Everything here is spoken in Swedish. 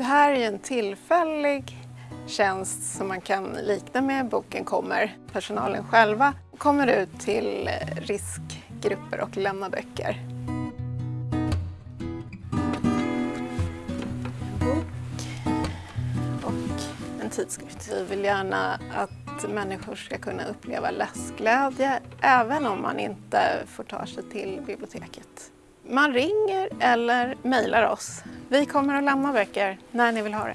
Det här är en tillfällig tjänst som man kan likna med Boken kommer. Personalen själva kommer ut till riskgrupper och lämnar böcker. och en tidskrift. Vi vill gärna att människor ska kunna uppleva läsglädje även om man inte får ta sig till biblioteket. Man ringer eller mejlar oss. Vi kommer att lämna böcker när ni vill ha det.